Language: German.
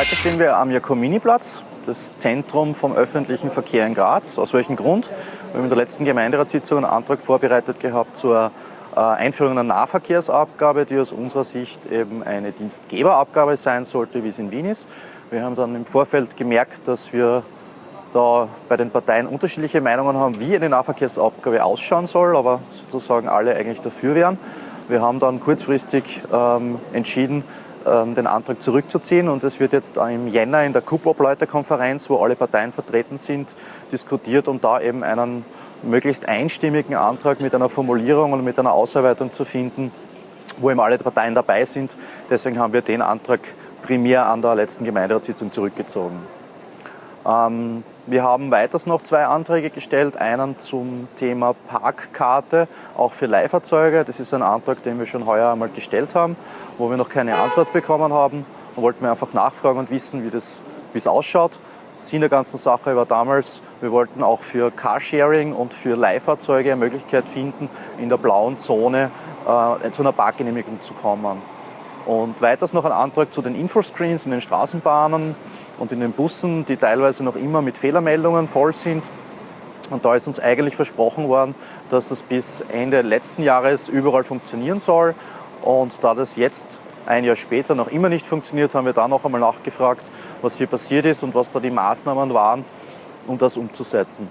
Heute stehen wir am Jakomini-Platz, das Zentrum vom öffentlichen Verkehr in Graz. Aus welchem Grund? Wir haben in der letzten Gemeinderatssitzung einen Antrag vorbereitet gehabt zur äh, Einführung einer Nahverkehrsabgabe, die aus unserer Sicht eben eine Dienstgeberabgabe sein sollte, wie es in Wien ist. Wir haben dann im Vorfeld gemerkt, dass wir da bei den Parteien unterschiedliche Meinungen haben, wie eine Nahverkehrsabgabe ausschauen soll, aber sozusagen alle eigentlich dafür wären. Wir haben dann kurzfristig ähm, entschieden, den Antrag zurückzuziehen und es wird jetzt im Jänner in der KUP-Obleute-Konferenz, wo alle Parteien vertreten sind, diskutiert, um da eben einen möglichst einstimmigen Antrag mit einer Formulierung und mit einer Ausarbeitung zu finden, wo eben alle Parteien dabei sind. Deswegen haben wir den Antrag primär an der letzten Gemeinderatssitzung zurückgezogen. Ähm, wir haben weiters noch zwei Anträge gestellt. Einen zum Thema Parkkarte, auch für Leihfahrzeuge. Das ist ein Antrag, den wir schon heuer einmal gestellt haben, wo wir noch keine Antwort bekommen haben. Da wollten wir einfach nachfragen und wissen, wie, das, wie es ausschaut. Sinn der ganzen Sache war damals, wir wollten auch für Carsharing und für Leihfahrzeuge eine Möglichkeit finden, in der blauen Zone äh, zu einer Parkgenehmigung zu kommen. Und weiters noch ein Antrag zu den Infoscreens in den Straßenbahnen und in den Bussen, die teilweise noch immer mit Fehlermeldungen voll sind. Und da ist uns eigentlich versprochen worden, dass es bis Ende letzten Jahres überall funktionieren soll. Und da das jetzt ein Jahr später noch immer nicht funktioniert, haben wir da noch einmal nachgefragt, was hier passiert ist und was da die Maßnahmen waren, um das umzusetzen.